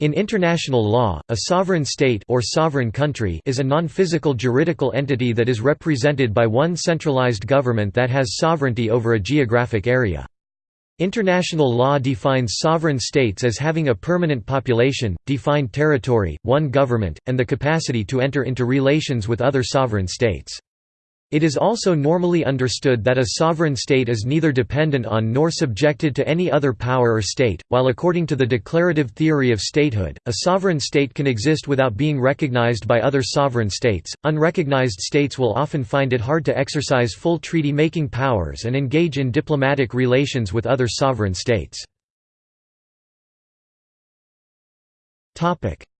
In international law, a sovereign state or sovereign country is a non-physical juridical entity that is represented by one centralized government that has sovereignty over a geographic area. International law defines sovereign states as having a permanent population, defined territory, one government, and the capacity to enter into relations with other sovereign states. It is also normally understood that a sovereign state is neither dependent on nor subjected to any other power or state, while according to the declarative theory of statehood, a sovereign state can exist without being recognized by other sovereign states. Unrecognized states will often find it hard to exercise full treaty making powers and engage in diplomatic relations with other sovereign states.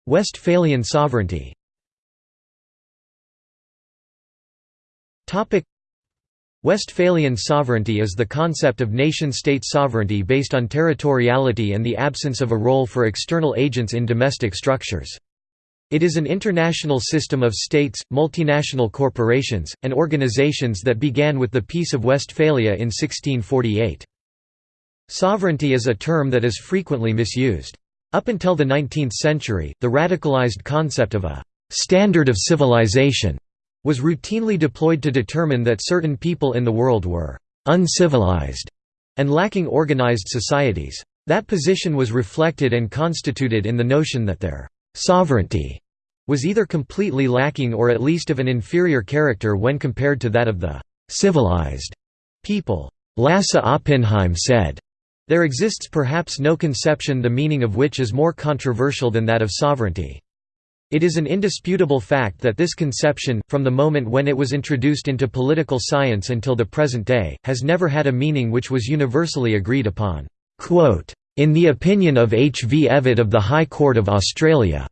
Westphalian sovereignty Westphalian sovereignty is the concept of nation-state sovereignty based on territoriality and the absence of a role for external agents in domestic structures. It is an international system of states, multinational corporations, and organizations that began with the Peace of Westphalia in 1648. Sovereignty is a term that is frequently misused. Up until the 19th century, the radicalized concept of a «standard of civilization» was routinely deployed to determine that certain people in the world were «uncivilized» and lacking organized societies. That position was reflected and constituted in the notion that their «sovereignty» was either completely lacking or at least of an inferior character when compared to that of the «civilized» people. Lassa Oppenheim said, There exists perhaps no conception the meaning of which is more controversial than that of sovereignty. It is an indisputable fact that this conception, from the moment when it was introduced into political science until the present day, has never had a meaning which was universally agreed upon. In the opinion of H. V. Evatt of the High Court of Australia,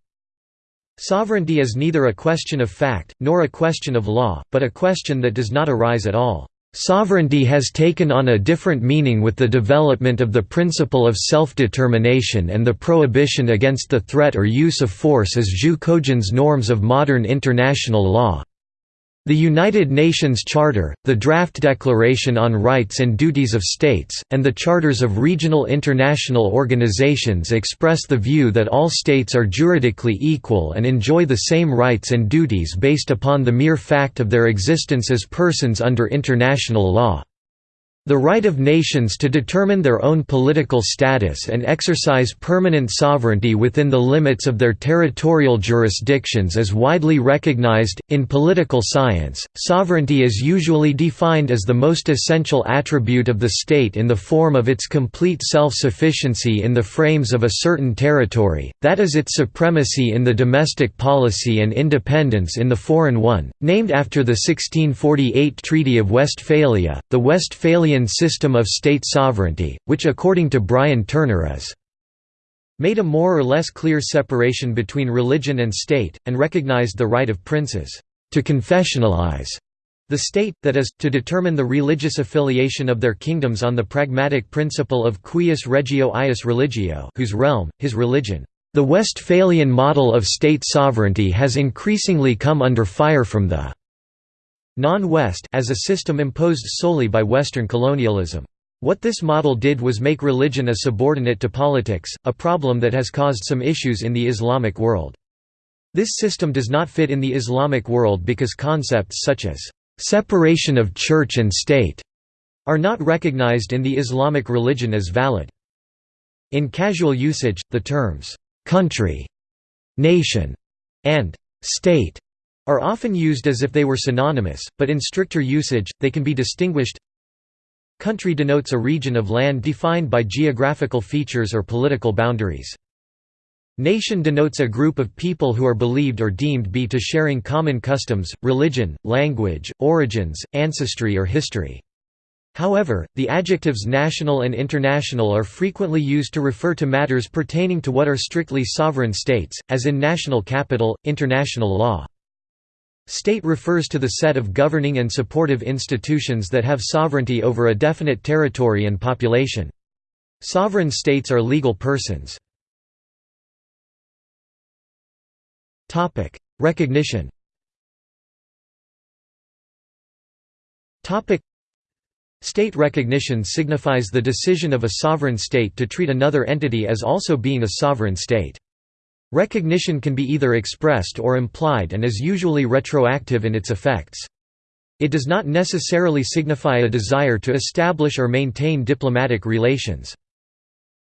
sovereignty is neither a question of fact, nor a question of law, but a question that does not arise at all. Sovereignty has taken on a different meaning with the development of the principle of self-determination and the prohibition against the threat or use of force as jus cogens norms of modern international law. The United Nations Charter, the Draft Declaration on Rights and Duties of States, and the charters of regional international organizations express the view that all states are juridically equal and enjoy the same rights and duties based upon the mere fact of their existence as persons under international law. The right of nations to determine their own political status and exercise permanent sovereignty within the limits of their territorial jurisdictions is widely recognized. In political science, sovereignty is usually defined as the most essential attribute of the state in the form of its complete self sufficiency in the frames of a certain territory, that is, its supremacy in the domestic policy and independence in the foreign one. Named after the 1648 Treaty of Westphalia, the Westphalian system of state sovereignty, which according to Bryan Turner is made a more or less clear separation between religion and state, and recognized the right of princes to confessionalize the state, that is, to determine the religious affiliation of their kingdoms on the pragmatic principle of cuius regio eius religio whose realm, his religion. The Westphalian model of state sovereignty has increasingly come under fire from the non-West as a system imposed solely by Western colonialism. What this model did was make religion a subordinate to politics, a problem that has caused some issues in the Islamic world. This system does not fit in the Islamic world because concepts such as separation of church and state are not recognized in the Islamic religion as valid. In casual usage, the terms country, nation, and state are often used as if they were synonymous, but in stricter usage, they can be distinguished. Country denotes a region of land defined by geographical features or political boundaries. Nation denotes a group of people who are believed or deemed be to sharing common customs, religion, language, origins, ancestry or history. However, the adjectives national and international are frequently used to refer to matters pertaining to what are strictly sovereign states, as in national capital, international law. State refers to the set of governing and supportive institutions that have sovereignty over a definite territory and population. Sovereign states are legal persons. Recognition State recognition signifies the decision of a sovereign state to treat another entity as also being a sovereign state. Recognition can be either expressed or implied and is usually retroactive in its effects. It does not necessarily signify a desire to establish or maintain diplomatic relations.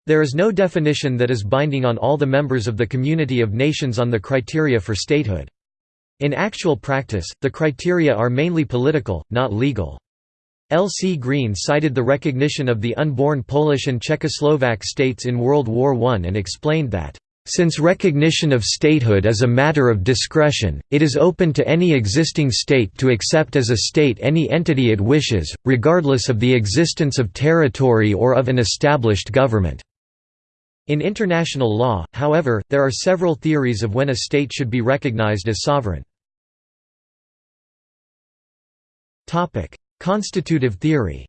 There is no definition that is binding on all the members of the community of nations on the criteria for statehood. In actual practice, the criteria are mainly political, not legal. L. C. Green cited the recognition of the unborn Polish and Czechoslovak states in World War I and explained that since recognition of statehood is a matter of discretion, it is open to any existing state to accept as a state any entity it wishes, regardless of the existence of territory or of an established government. In international law, however, there are several theories of when a state should be recognized as sovereign. Topic: Constitutive theory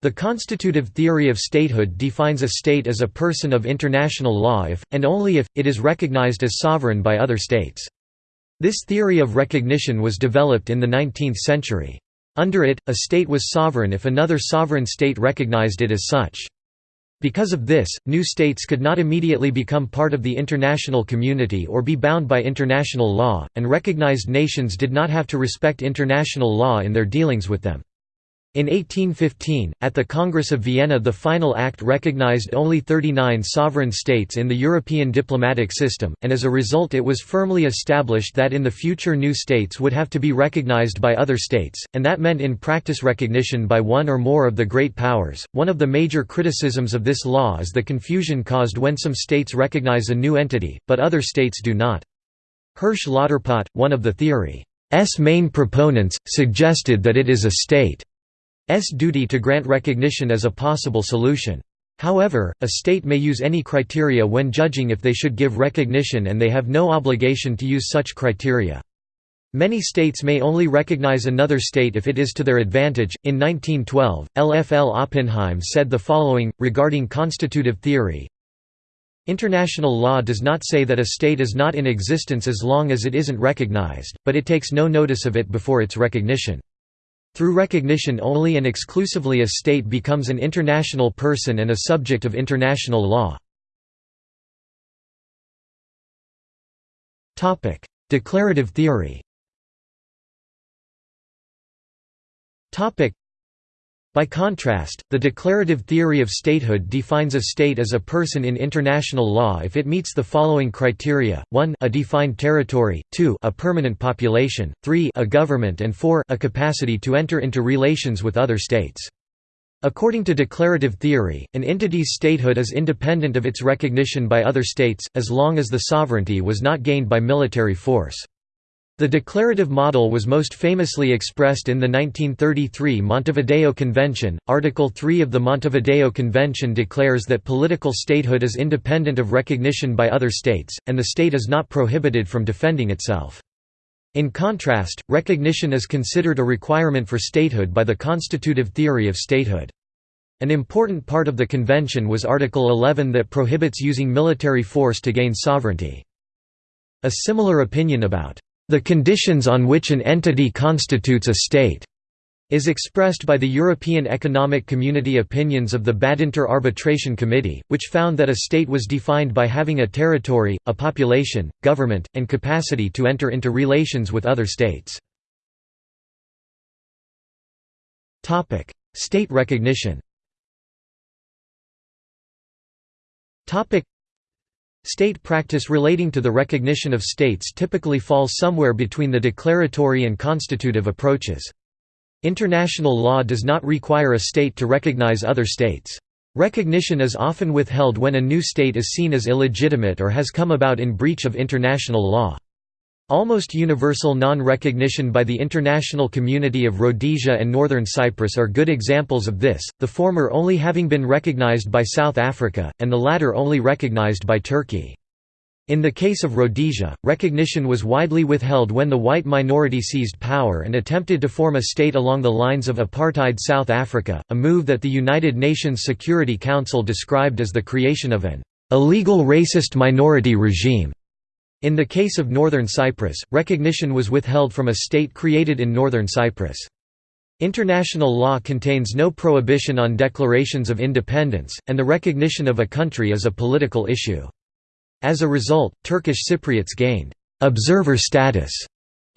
the constitutive theory of statehood defines a state as a person of international law if, and only if, it is recognized as sovereign by other states. This theory of recognition was developed in the 19th century. Under it, a state was sovereign if another sovereign state recognized it as such. Because of this, new states could not immediately become part of the international community or be bound by international law, and recognized nations did not have to respect international law in their dealings with them. In 1815, at the Congress of Vienna the final act recognized only 39 sovereign states in the European diplomatic system, and as a result it was firmly established that in the future new states would have to be recognized by other states, and that meant in practice recognition by one or more of the great powers. One of the major criticisms of this law is the confusion caused when some states recognize a new entity, but other states do not. Hersch Lauterpacht, one of the theory's main proponents, suggested that it is a state duty to grant recognition as a possible solution. However, a state may use any criteria when judging if they should give recognition and they have no obligation to use such criteria. Many states may only recognize another state if it is to their advantage. In 1912, LFL Oppenheim said the following, regarding constitutive theory International law does not say that a state is not in existence as long as it isn't recognized, but it takes no notice of it before its recognition. Through recognition only and exclusively a state becomes an international person and a subject of international law. Declarative theory by contrast, the declarative theory of statehood defines a state as a person in international law if it meets the following criteria, 1 a defined territory, 2 a permanent population, 3 a government and 4 a capacity to enter into relations with other states. According to declarative theory, an entity's statehood is independent of its recognition by other states, as long as the sovereignty was not gained by military force. The declarative model was most famously expressed in the 1933 Montevideo Convention. Article 3 of the Montevideo Convention declares that political statehood is independent of recognition by other states, and the state is not prohibited from defending itself. In contrast, recognition is considered a requirement for statehood by the constitutive theory of statehood. An important part of the convention was Article 11 that prohibits using military force to gain sovereignty. A similar opinion about the conditions on which an entity constitutes a state is expressed by the European Economic Community opinions of the Badinter Arbitration Committee, which found that a state was defined by having a territory, a population, government, and capacity to enter into relations with other states. State recognition State practice relating to the recognition of states typically falls somewhere between the declaratory and constitutive approaches. International law does not require a state to recognize other states. Recognition is often withheld when a new state is seen as illegitimate or has come about in breach of international law. Almost universal non-recognition by the international community of Rhodesia and Northern Cyprus are good examples of this, the former only having been recognized by South Africa, and the latter only recognized by Turkey. In the case of Rhodesia, recognition was widely withheld when the white minority seized power and attempted to form a state along the lines of apartheid South Africa, a move that the United Nations Security Council described as the creation of an illegal racist minority regime. In the case of Northern Cyprus, recognition was withheld from a state created in Northern Cyprus. International law contains no prohibition on declarations of independence, and the recognition of a country is a political issue. As a result, Turkish Cypriots gained «observer status»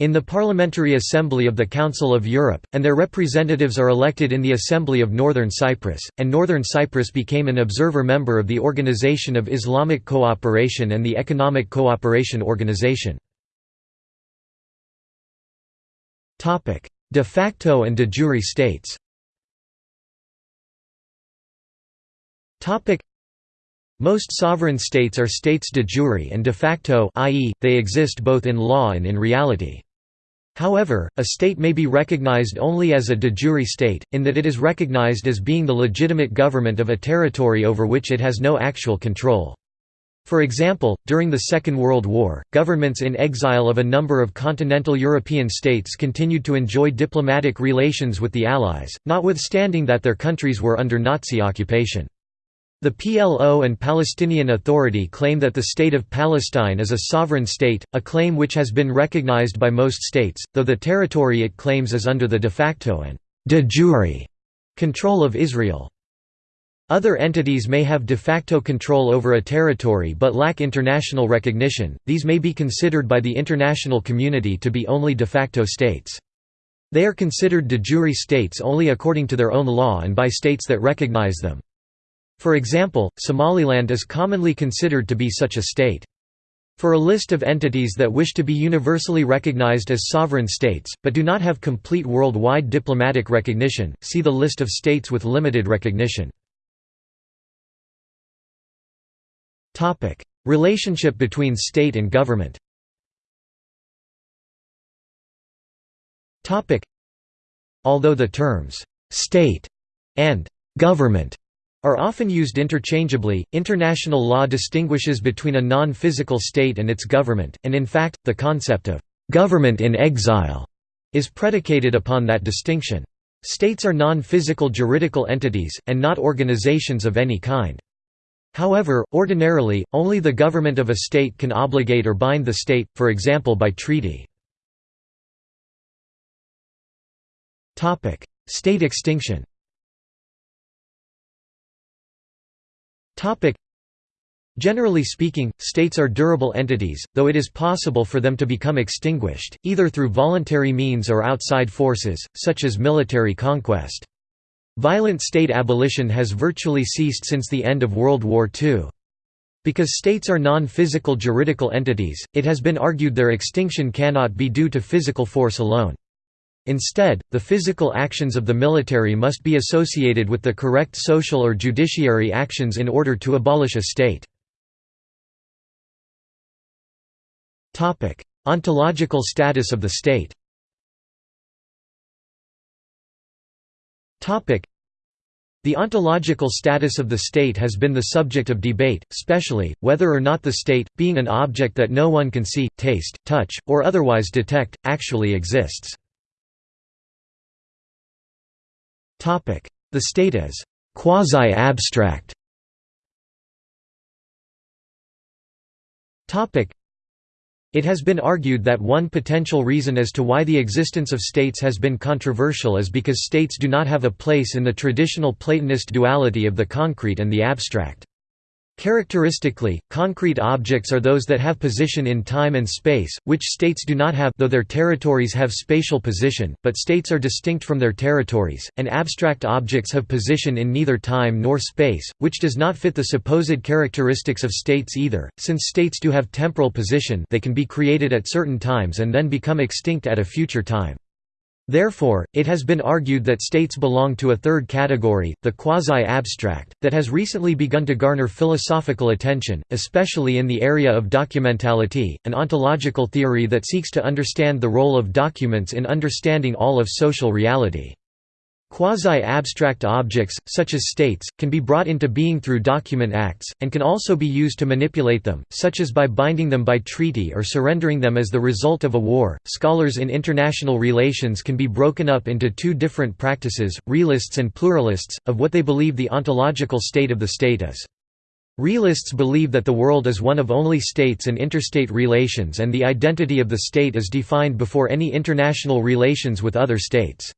in the Parliamentary Assembly of the Council of Europe, and their representatives are elected in the Assembly of Northern Cyprus, and Northern Cyprus became an observer member of the Organization of Islamic Cooperation and the Economic Cooperation Organization. De facto and de jure states most sovereign states are states de jure and de facto i.e., they exist both in law and in reality. However, a state may be recognized only as a de jure state, in that it is recognized as being the legitimate government of a territory over which it has no actual control. For example, during the Second World War, governments in exile of a number of continental European states continued to enjoy diplomatic relations with the Allies, notwithstanding that their countries were under Nazi occupation. The PLO and Palestinian Authority claim that the State of Palestine is a sovereign state, a claim which has been recognized by most states, though the territory it claims is under the de facto and de jure control of Israel. Other entities may have de facto control over a territory but lack international recognition, these may be considered by the international community to be only de facto states. They are considered de jure states only according to their own law and by states that recognize them. For example, Somaliland is commonly considered to be such a state. For a list of entities that wish to be universally recognized as sovereign states, but do not have complete worldwide diplomatic recognition, see the list of states with limited recognition. Relationship between state and government. Although the terms state and government are often used interchangeably, international law distinguishes between a non-physical state and its government, and in fact, the concept of government in exile is predicated upon that distinction. States are non-physical juridical entities, and not organizations of any kind. However, ordinarily, only the government of a state can obligate or bind the state, for example by treaty. State extinction Generally speaking, states are durable entities, though it is possible for them to become extinguished, either through voluntary means or outside forces, such as military conquest. Violent state abolition has virtually ceased since the end of World War II. Because states are non-physical juridical entities, it has been argued their extinction cannot be due to physical force alone. Instead, the physical actions of the military must be associated with the correct social or judiciary actions in order to abolish a state. Ontological status of the state The ontological status of the state has been the subject of debate, especially, whether or not the state, being an object that no one can see, taste, touch, or otherwise detect, actually exists. The state as quasi-abstract. It has been argued that one potential reason as to why the existence of states has been controversial is because states do not have a place in the traditional Platonist duality of the concrete and the abstract. Characteristically, concrete objects are those that have position in time and space, which states do not have though their territories have spatial position, but states are distinct from their territories, and abstract objects have position in neither time nor space, which does not fit the supposed characteristics of states either, since states do have temporal position they can be created at certain times and then become extinct at a future time. Therefore, it has been argued that states belong to a third category, the quasi-abstract, that has recently begun to garner philosophical attention, especially in the area of documentality, an ontological theory that seeks to understand the role of documents in understanding all of social reality. Quasi-abstract objects, such as states, can be brought into being through document acts, and can also be used to manipulate them, such as by binding them by treaty or surrendering them as the result of a war. Scholars in international relations can be broken up into two different practices, realists and pluralists, of what they believe the ontological state of the state is. Realists believe that the world is one of only states and interstate relations and the identity of the state is defined before any international relations with other states.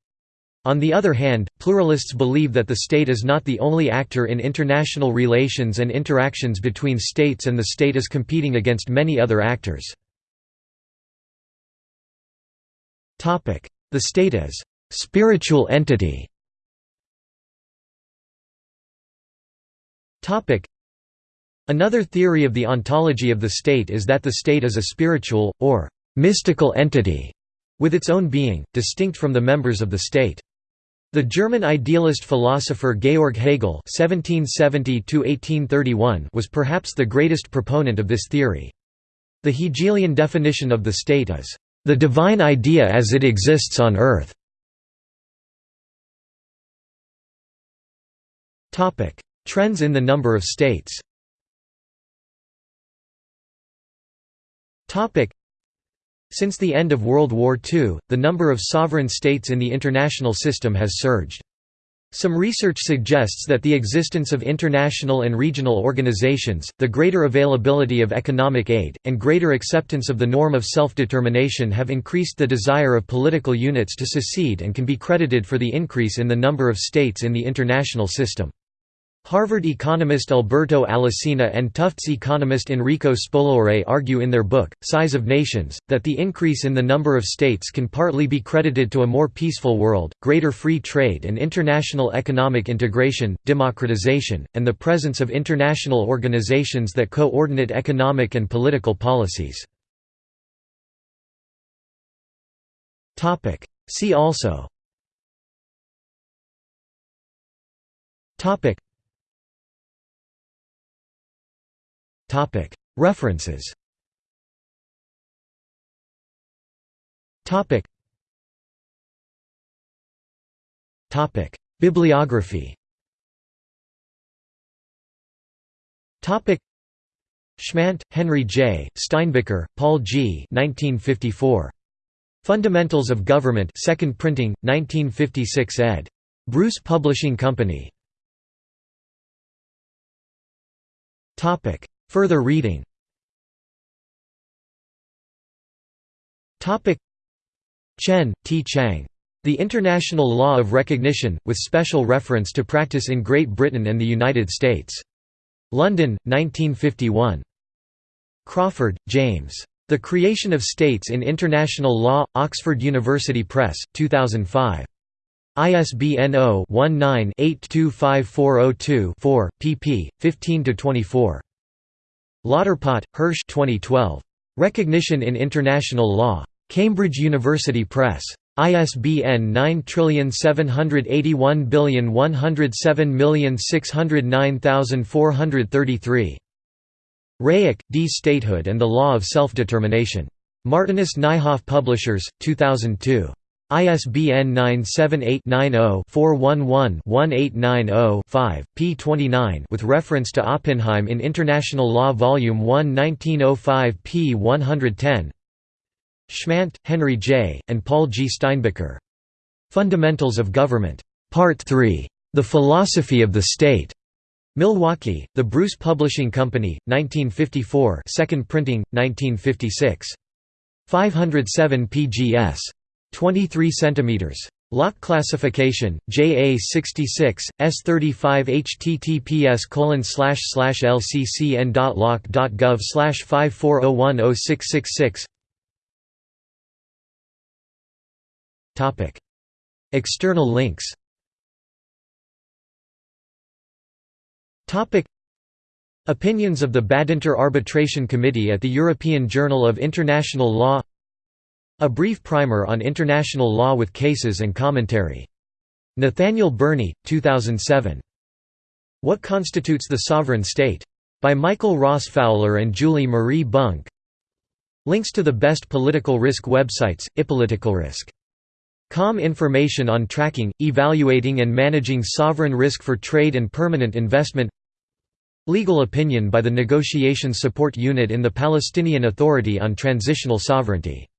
On the other hand, pluralists believe that the state is not the only actor in international relations and interactions between states and the state is competing against many other actors. The state as «spiritual entity» Another theory of the ontology of the state is that the state is a spiritual, or «mystical entity» with its own being, distinct from the members of the state. The German idealist philosopher Georg Hegel (1770–1831) was perhaps the greatest proponent of this theory. The Hegelian definition of the state is the divine idea as it exists on earth. Trends in the number of states. Since the end of World War II, the number of sovereign states in the international system has surged. Some research suggests that the existence of international and regional organizations, the greater availability of economic aid, and greater acceptance of the norm of self-determination have increased the desire of political units to secede and can be credited for the increase in the number of states in the international system. Harvard economist Alberto Alesina and Tufts economist Enrico Spolaore argue in their book, Size of Nations, that the increase in the number of states can partly be credited to a more peaceful world, greater free trade and international economic integration, democratization, and the presence of international organizations that coordinate economic and political policies. See also References Bibliography Schmandt, Henry J., Steinbicker, Paul G. 1954. Fundamentals of Government 2nd printing, 1956 ed. Bruce Publishing Company. Further reading Chen, T. Chang. The International Law of Recognition, with special reference to practice in Great Britain and the United States. London, 1951. Crawford, James. The Creation of States in International Law, Oxford University Press, 2005. ISBN 0-19-825402-4, pp. 15–24. Lauterpacht, Hersch 2012. Recognition in International Law. Cambridge University Press. ISBN 9781107609433. Rayek, D. Statehood and the Law of Self-Determination. Martinus Nijhoff Publishers, 2002. ISBN 978-90-411-1890-5, p. 29 with reference to Oppenheim in International Law Volume 1 1905 p. 110 Schmandt, Henry J., and Paul G. Steinbicker. Fundamentals of Government. Part 3. The Philosophy of the State. Milwaukee, The Bruce Publishing Company, 1954 2nd printing, 1956. 507 pgs. 23 cm. Lock classification, JA66, S35 https lccn.loc.gov 54010666 External links. Opinions of the Badinter Arbitration Committee at the European Journal of International Law a brief primer on international law with cases and commentary. Nathaniel Burney, 2007. What Constitutes the Sovereign State? By Michael Ross Fowler and Julie Marie Bunk. Links to the best political risk websites, Risk. Com information on tracking, evaluating and managing sovereign risk for trade and permanent investment Legal opinion by the Negotiation Support Unit in the Palestinian Authority on Transitional Sovereignty